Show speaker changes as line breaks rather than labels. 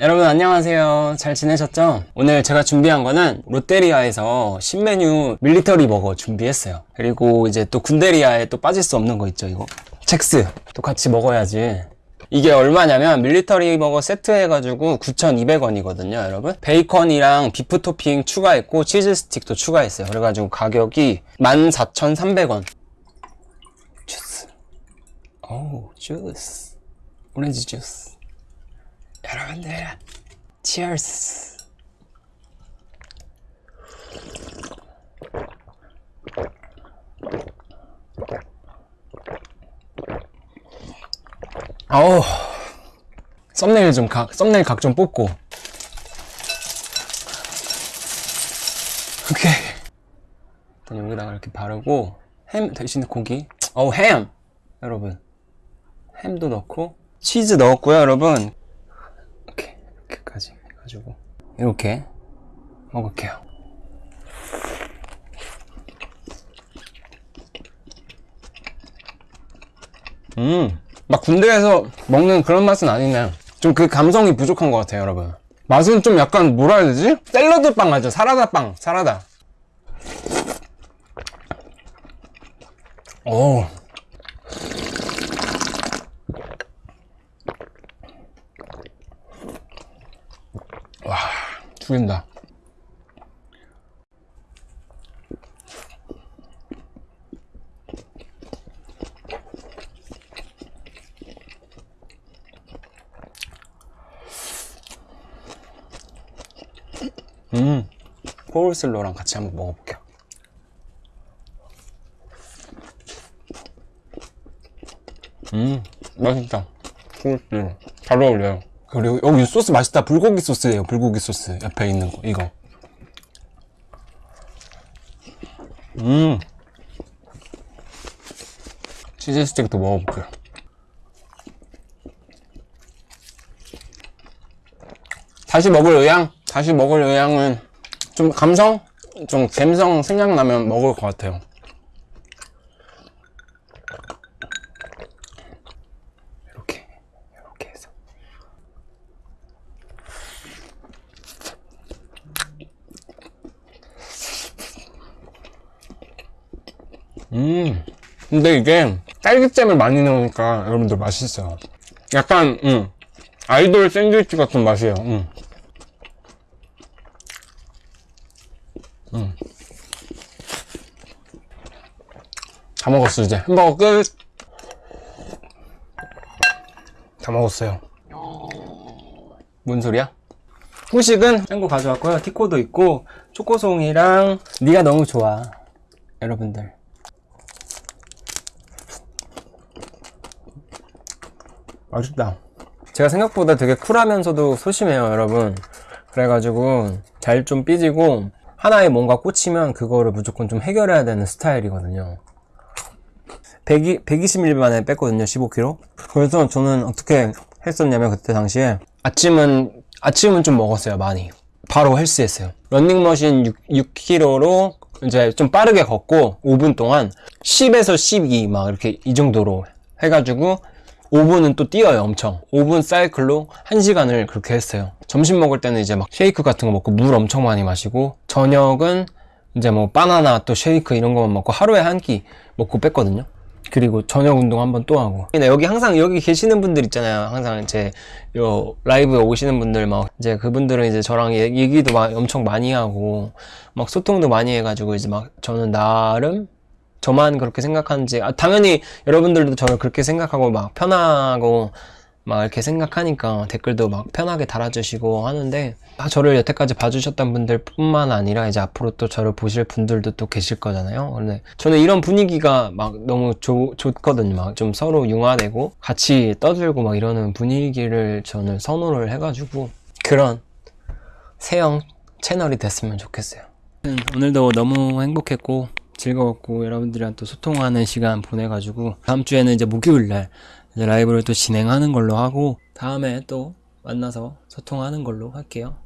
여러분 안녕하세요. 잘 지내셨죠? 오늘 제가 준비한 거는 롯데리아에서 신메뉴 밀리터리 버거 준비했어요. 그리고 이제 또 군대리아에 또 빠질 수 없는 거 있죠 이거? 첵스. 또 같이 먹어야지. 이게 얼마냐면 밀리터리 버거 세트 해가지고 9,200원이거든요 여러분? 베이컨이랑 비프 토핑 추가했고 치즈 스틱도 추가했어요. 그래가지고 가격이 14,300원. 주스. 오 주스. 오렌지 주스 여러분들 치얼스 어우 썸네일 좀 각, 썸네일 각 좀 뽑고. 오케이. 일단 여기다가 이렇게 바르고 햄 대신에 고기. 어우 햄! 여러분. 햄도 넣고 치즈 넣었고요 여러분 이렇게 이렇게까지 해 가지고 이렇게 먹을게요. 음막 군대에서 먹는 그런 맛은 아니네. 좀 그 감성이 부족한 것 같아요 여러분. 맛은 좀 약간 뭐라 해야 되지? 샐러드 빵 알죠? 사라다 빵 사라다. 오 죽인다. 음, 코울슬로랑 같이 한번 먹어볼게요. 음, 맛있다. 코울슬로. 잘 어울려요. 그리고 여기 소스 맛있다. 불고기 소스예요. 불고기 소스 옆에 있는 거 이거. 음. 치즈 스틱도 먹어볼게요. 다시 먹을 의향? 다시 먹을 의향은 좀 감성? 좀 감성 생각나면 먹을 것 같아요. 이렇게, 이렇게 해서. 음. 근데 이게 딸기잼을 많이 넣으니까 여러분들 맛있어요. 약간 음, 아이돌 샌드위치 같은 맛이에요. 음. 음. 다 먹었어 이제. 햄버거 끝. 다 먹었어요. 뭔 소리야? 후식은 짠 거 가져왔고요. 티코도 있고 초코송이랑 네가 너무 좋아 여러분들 맛있다. 제가 생각보다 되게 쿨하면서도 소심해요 여러분. 그래가지고 잘 좀 삐지고 하나에 뭔가 꽂히면 그거를 무조건 좀 해결해야 되는 스타일이거든요. 100, 120ml 만에 뺐거든요 15kg 그래서 저는 어떻게 했었냐면 그때 당시에 아침은 아침은 좀 먹었어요 많이. 바로 헬스했어요. 런닝머신 6, 6kg로 이제 좀 빠르게 걷고 5분 동안 10에서 12 막 이렇게 이 정도로 해가지고 5분은 또 뛰어요 엄청. 5분 사이클로 1시간을 그렇게 했어요. 점심 먹을 때는 이제 막 쉐이크 같은 거 먹고 물 엄청 많이 마시고 저녁은 이제 뭐 바나나 또 쉐이크 이런 거만 먹고 하루에 한 끼 먹고 뺐거든요. 그리고 저녁 운동 한번 또 하고. 여기 항상 여기 계시는 분들 있잖아요. 항상 제요 라이브에 오시는 분들 막 이제 그분들은 이제 저랑 얘기도 막 엄청 많이 하고 막 소통도 많이 해가지고 이제 막 저는 나름 저만 그렇게 생각하는지 아, 당연히 여러분들도 저를 그렇게 생각하고 막 편하고 막 이렇게 생각하니까 댓글도 막 편하게 달아주시고 하는데 아, 저를 여태까지 봐주셨던 분들 뿐만 아니라 이제 앞으로 또 저를 보실 분들도 또 계실 거잖아요. 근데 저는 이런 분위기가 막 너무 조, 좋거든요. 막 좀 서로 융화되고 같이 떠들고 막 이러는 분위기를 저는 선호를 해가지고 그런 세영 채널이 됐으면 좋겠어요. 오늘도 너무 행복했고 즐거웠고 여러분들이랑 또 소통하는 시간 보내가지고 다음 주에는 이제 목요일날 이제 라이브를 또 진행하는 걸로 하고 다음에 또 만나서 소통하는 걸로 할게요